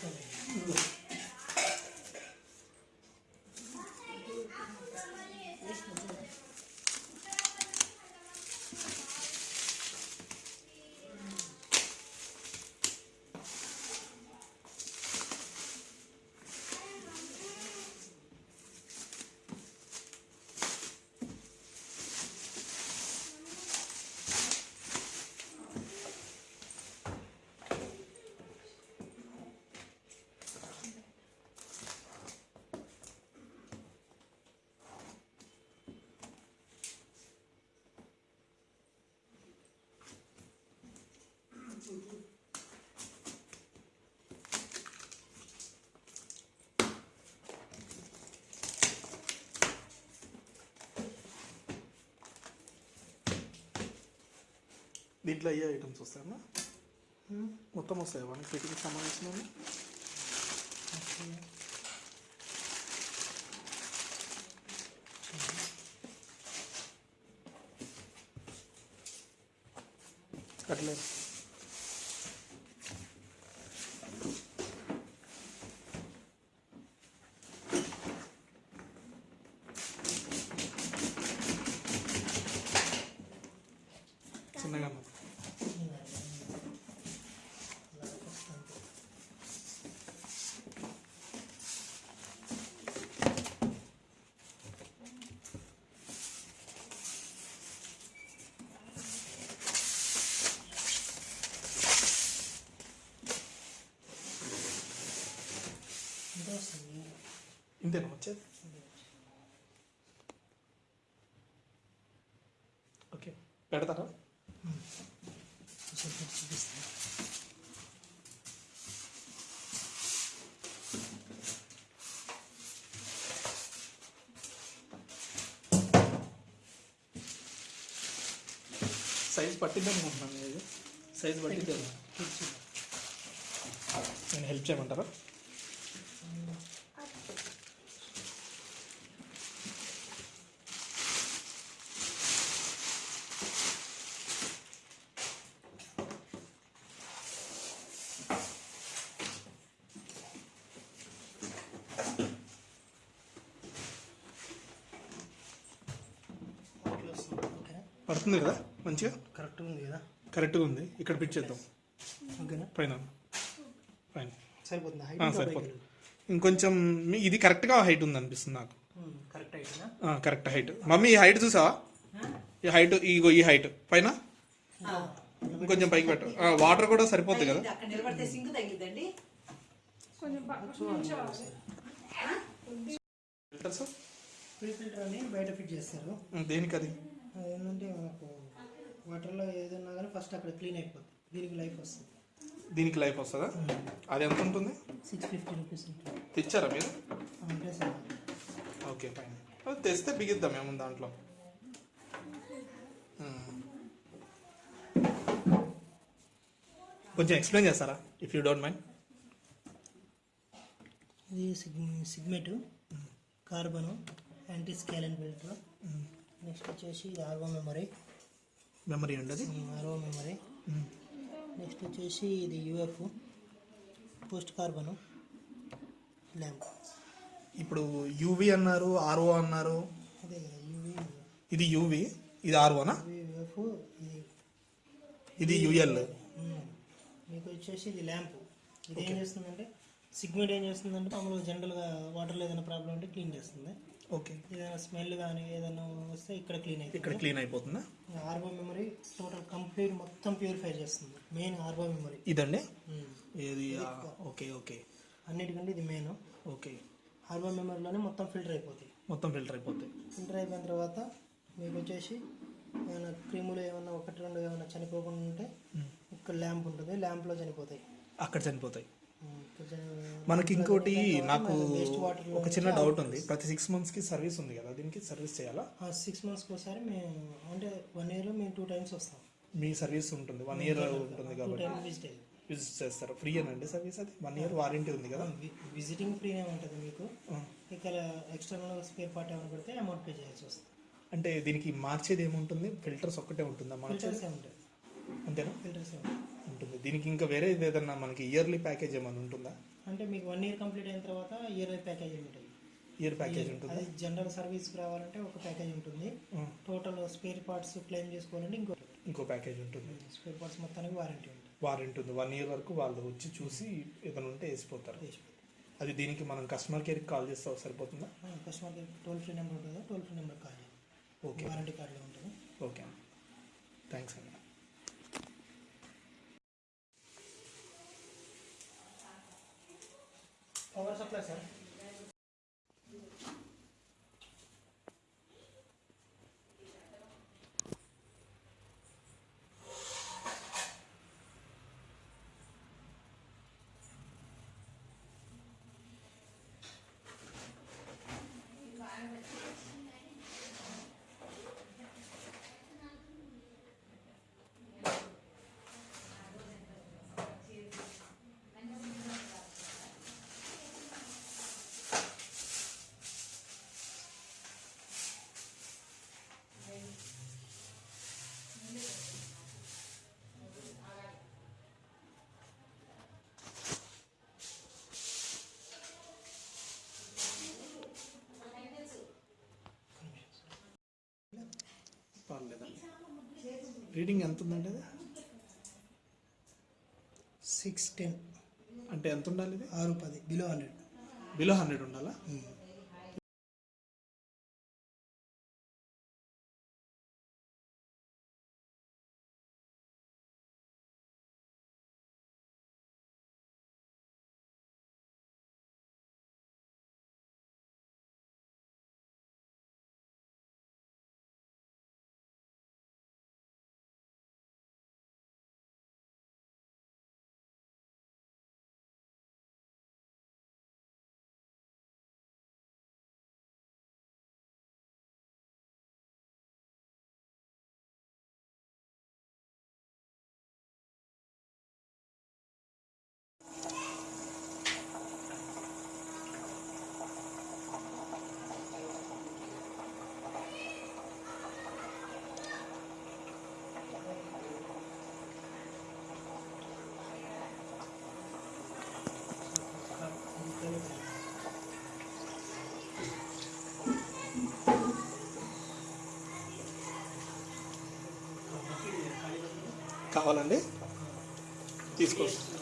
Excelente. దీంట్లో అయ్యే items వస్తాయమ్మా? మొత్తం వస్తాయి? వన్ ఫిట్కి సంబంధించిన కట్టలేదు చిన్నగా అమ్మా. ఎంత వస్తుంది ఇంతేనా వచ్చేది ఓకే పెడతారా సైజ్ పట్టిద్దాం అనుకుంటున్నాను ఇది సైజ్ పట్టిద్దాం నేను హెల్ప్ చేయమంటారా అట్లా వస్తుంది ఓకే పడుతుంది కదా? మంచిగా? కరెక్ట్గా ఉంది కదా? కరెక్ట్గా ఉంది. ఇక్కడ పిచ్ చేద్దాం. ఓకేనా? పైన. పైన. సరిపోతుంది? సరిపోతుంది. ఇంకొంచెం మీ- ఇది కరెక్ట్గా హైట్ ఉంది అనిపిస్తుంది నాకు కరెక్ట్ అయినా ఆ, కరెక్ట్ హైట్. మమ్మీ ఈ హైట్ చూసావా? ఈ హైట్ ఇగో ఈ హైట్. పైన? ఇంకొంచెం పైకి పెట్టు. ఆ, వాటర్ కూడా సరిపోద్ది కదా? ఫిల్టర్స్ ప్రీ ఫిల్టర్ అని బయట ఫిట్ చేస్తారు. దేనికి అది ఏంటంటే మనకు వాటర్లో ఏదన్నా కానీ ఫస్ట్ అక్కడ క్లీన్ అయిపోతుంది దీనికి లైఫ్ వస్తుంది. దీనికి లైఫ్ వస్తుందా? అది ఎంత ఉంటుంది? సిక్స్ ఫిఫ్టీ రూపీస్ ఉంటుంది. తెచ్చారా మీరు? అంటే సార్. ఓకే ఫైన్ అది తెస్తే బిగిద్దాం ఏముంది దాంట్లో? మ్మ్. కొంచెం ఎక్స్ప్లెయిన్ చేస్తారా ఇఫ్ యూ డోంట్ మైండ్ ఇది సిగ్ sediment carbon anti scalant filter next వచ్చేసి ఇది ఆర్వో మెమరీ మెమరీ ఉండదు? ఆర్వో మెమరీ నెక్స్ట్ వచ్చేసి ఇది యూఎఫ్ పోస్ట్ కార్బను ల్యాంప్ ఇప్పుడు యూవి అన్నారు ఆర్ఓ అన్నారు. అదే కదా యూవి ఇది యూవి ఇది ఆర్ఓనా యూఎఫ్ ఇది యుఎల్. మీకు వచ్చేసి ఇది ల్యాంప్ ఇది ఏం చేస్తుందంటే సిగ్మెంట్ ఏం చేస్తుందంటే మామూలుగా జనరల్గా వాటర్లో ఏదైనా ప్రాబ్లం ఉంటే క్లీన్ చేస్తుంది. ఓకే. ఏదైనా స్మెల్ కానీ ఏదైనా వస్తే ఇక్కడ క్లీన్ ఇక్కడ అయిపోతుంది క్లీన్ అయిపోతుందా? ఆర్బో మెమరీ టోటల్ కంప్లీట్ మొత్తం ప్యూరిఫై చేస్తుంది. Main RO memory. ఇదండి? ఏది? Okay okay. అన్నిటికంటే ఇది మెయిన్. ఓకే. ఆర్బో మెమరీలోనే మొత్తం ఫిల్టర్ అయిపోతాయి. మొత్తం ఫిల్టర్ అయిపోతాయి. ఫిల్టర్ అయిపోయిన తర్వాత మీకు వచ్చేసి ఏమైనా క్రిములు ఏమైనా ఒకటి రెండు ఏమైనా చనిపోకుండా ఉంటే ఇక్కడ ల్యాంప్ ఉంటుంది. ల్యాంప్లో చనిపోతాయి. అక్కడ చనిపోతాయి. ఇక్కడ మనకి ఇంకోటి నాకు ఒక చిన్న డౌట్ ఉంది. ప్రతి సిక్స్ మంత్స్కి సర్వీస్ ఉంది కదా దీనికి సర్వీస్ చేయాలా? సిక్స్ మంత్స్కి ఒకసారి మేము అంటే వన్ ఇయర్లో మేము టూ టైమ్స్ వస్తాం. మీ సర్వీస్ ఉంటుంది వన్ ఇయర్ ఉంటుంది కాబట్టి. విజిట్ చేస్తారు. ఫ్రీ అనండి సర్వీస్ అది? వన్ ఇయర్ వారంటీ ఉంది కదా? విజిటింగ్ ఫ్రీనే ఉంటుంది మీకు. ఇక్కడ ఎక్స్టర్నల్ స్పేర్ పార్ట్ ఏమైనా పెడితే అమౌంట్ పే చేయాల్సి వస్తుంది. అంటే దీనికి మార్చేది ఏముంటుంది? ఫిల్టర్స్ ఒక్కటే ఉంటుందా? మార్చేది? అంతేనా? ఫిల్టర్స్ ఉంటాయి ఉంటుంది. దీనికి ఇంకా వేరే ఏదైనా మనకి ఇయర్లీ ప్యాకేజ్ ఏమైనా ఉంటుందా? అంటే మీకు వన్ ఇయర్ కంప్లీట్ అయిన తర్వాత ఇయర్ ప్యాకేజ్ ఉంటుంది. ఇయర్ ప్యాకేజ్ ఉంటుంది? అది జనరల్ సర్వీస్కి రావాలంటే ఒక ప్యాకేజ్ ఉంటుంది. టోటల్ స్పేర్ పార్ట్స్ క్లెయిమ్ చేసుకోవాలంటే ఇంకో ఇంకో ప్యాకేజ్ ఉంటుంది. స్పేర్ పార్ట్స్ మొత్తానికి వారంటీ ఉంటుంది. వారంటీ ఉంది వన్ ఇయర్ వరకు వాళ్ళు వచ్చి చూసి ఏదైనా ఉంటే వేసిపోతారు. అది దీనికి మనం కస్టమర్ కేర్కి కాల్ చేస్తే సరిపోతుందా? కస్టమర్కి టోల్ ఫ్రీ నెంబర్ ఉంటుంది? Toll free number call okay warranty కార్డులో ఉంటుంది. ఓకే థ్యాంక్స్ అండి పర్లేదండి రీడింగ్ ఎంత ఉందండి అది? సిక్స్ టెన్ అంటే ఎంత ఉండాలి ఇది? ఆరు పది. బిలో హండ్రెడ్ బిలో హండ్రెడ్ ఉండాలా? కావాలండి? తీసుకోవచ్చు